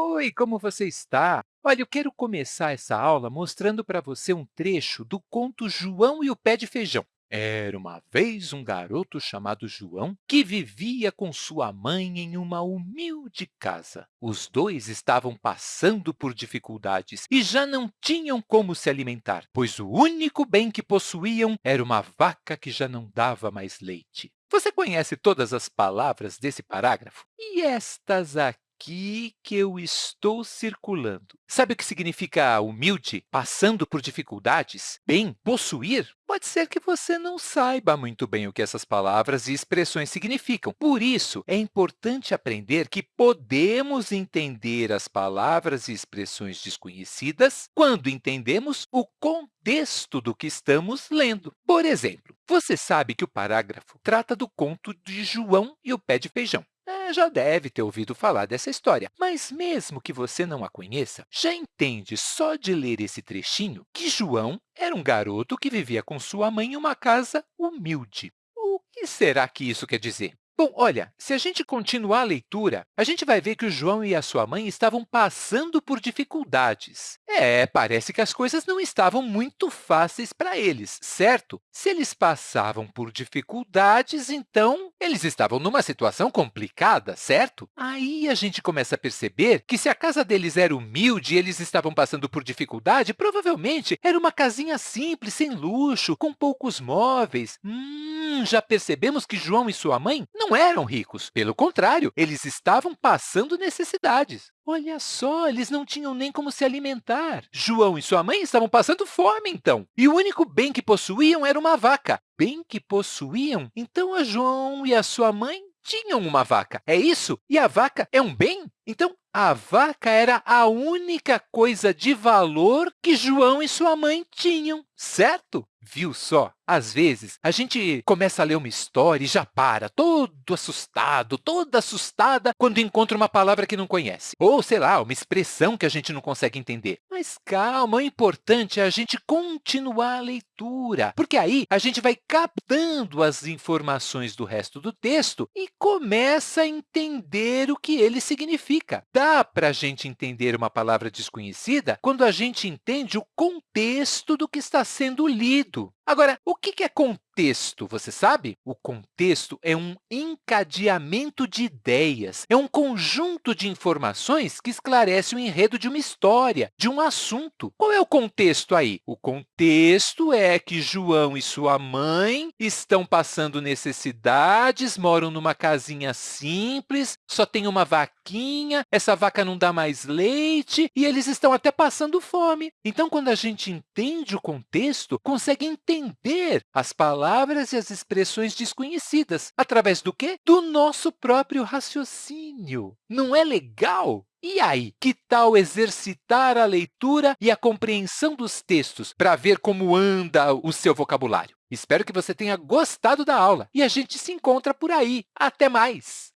Oi, como você está? Olha, eu quero começar essa aula mostrando para você um trecho do conto João e o Pé de Feijão. Era uma vez um garoto chamado João que vivia com sua mãe em uma humilde casa. Os dois estavam passando por dificuldades e já não tinham como se alimentar, pois o único bem que possuíam era uma vaca que já não dava mais leite. Você conhece todas as palavras desse parágrafo? E estas aqui? Aqui que eu estou circulando. Sabe o que significa humilde, passando por dificuldades? Bem, possuir? Pode ser que você não saiba muito bem o que essas palavras e expressões significam. Por isso, é importante aprender que podemos entender as palavras e expressões desconhecidas quando entendemos o contexto do que estamos lendo. Por exemplo, você sabe que o parágrafo trata do conto de João e o pé de feijão já deve ter ouvido falar dessa história. Mas mesmo que você não a conheça, já entende só de ler esse trechinho que João era um garoto que vivia com sua mãe em uma casa humilde. O que será que isso quer dizer? Bom, olha, se a gente continuar a leitura, a gente vai ver que o João e a sua mãe estavam passando por dificuldades. É, parece que as coisas não estavam muito fáceis para eles, certo? Se eles passavam por dificuldades, então eles estavam numa situação complicada, certo? Aí a gente começa a perceber que se a casa deles era humilde e eles estavam passando por dificuldade, provavelmente era uma casinha simples, sem luxo, com poucos móveis. Hum, já percebemos que João e sua mãe não não eram ricos. Pelo contrário, eles estavam passando necessidades. Olha só, eles não tinham nem como se alimentar. João e sua mãe estavam passando fome, então. E o único bem que possuíam era uma vaca. Bem que possuíam? Então, a João e a sua mãe tinham uma vaca. É isso? E a vaca é um bem? Então, a vaca era a única coisa de valor que João e sua mãe tinham, certo? Viu só? Às vezes, a gente começa a ler uma história e já para, todo assustado, toda assustada, quando encontra uma palavra que não conhece. Ou, sei lá, uma expressão que a gente não consegue entender. Mas calma, o importante é a gente continuar a leitura, porque aí a gente vai captando as informações do resto do texto e começa a entender o que ele significa. Dá para a gente entender uma palavra desconhecida quando a gente entende o contexto do que está sendo lido. Agora, o que é contexto, você sabe? O contexto é um encadeamento de ideias, é um conjunto de informações que esclarece o enredo de uma história, de um assunto. Qual é o contexto aí? O contexto é que João e sua mãe estão passando necessidades, moram numa casinha simples, só tem uma vaquinha, essa vaca não dá mais leite e eles estão até passando fome. Então, quando a gente entende o contexto, consegue entender as palavras e as expressões desconhecidas. Através do quê? Do nosso próprio raciocínio. Não é legal? E aí, que tal exercitar a leitura e a compreensão dos textos para ver como anda o seu vocabulário? Espero que você tenha gostado da aula e a gente se encontra por aí. Até mais!